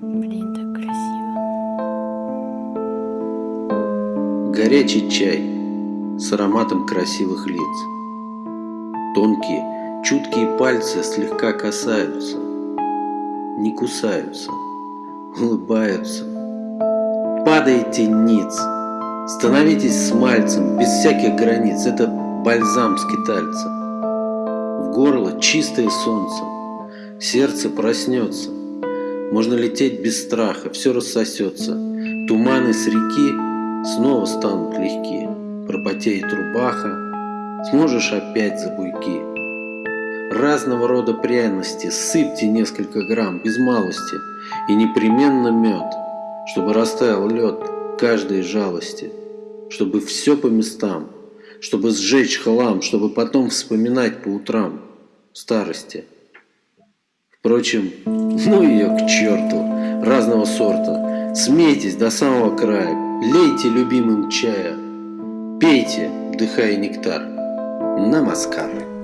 Блин, так красиво. Горячий чай с ароматом красивых лиц. Тонкие, чуткие пальцы слегка касаются, не кусаются, улыбаются. Падаете ниц, становитесь смальцем без всяких границ. Это бальзам скитальца. В горло чистое солнце, сердце проснется можно лететь без страха, все рассосется, туманы с реки снова станут легки, пропотеет рубаха, сможешь опять за буйки. Разного рода пряности, сыпьте несколько грамм, без малости, и непременно мед, чтобы растаял лед каждой жалости, чтобы все по местам, чтобы сжечь хлам, чтобы потом вспоминать по утрам старости. Впрочем, ну ее к черту, разного сорта. Смейтесь до самого края, лейте любимым чая, пейте, вдыхая нектар. Намаскар.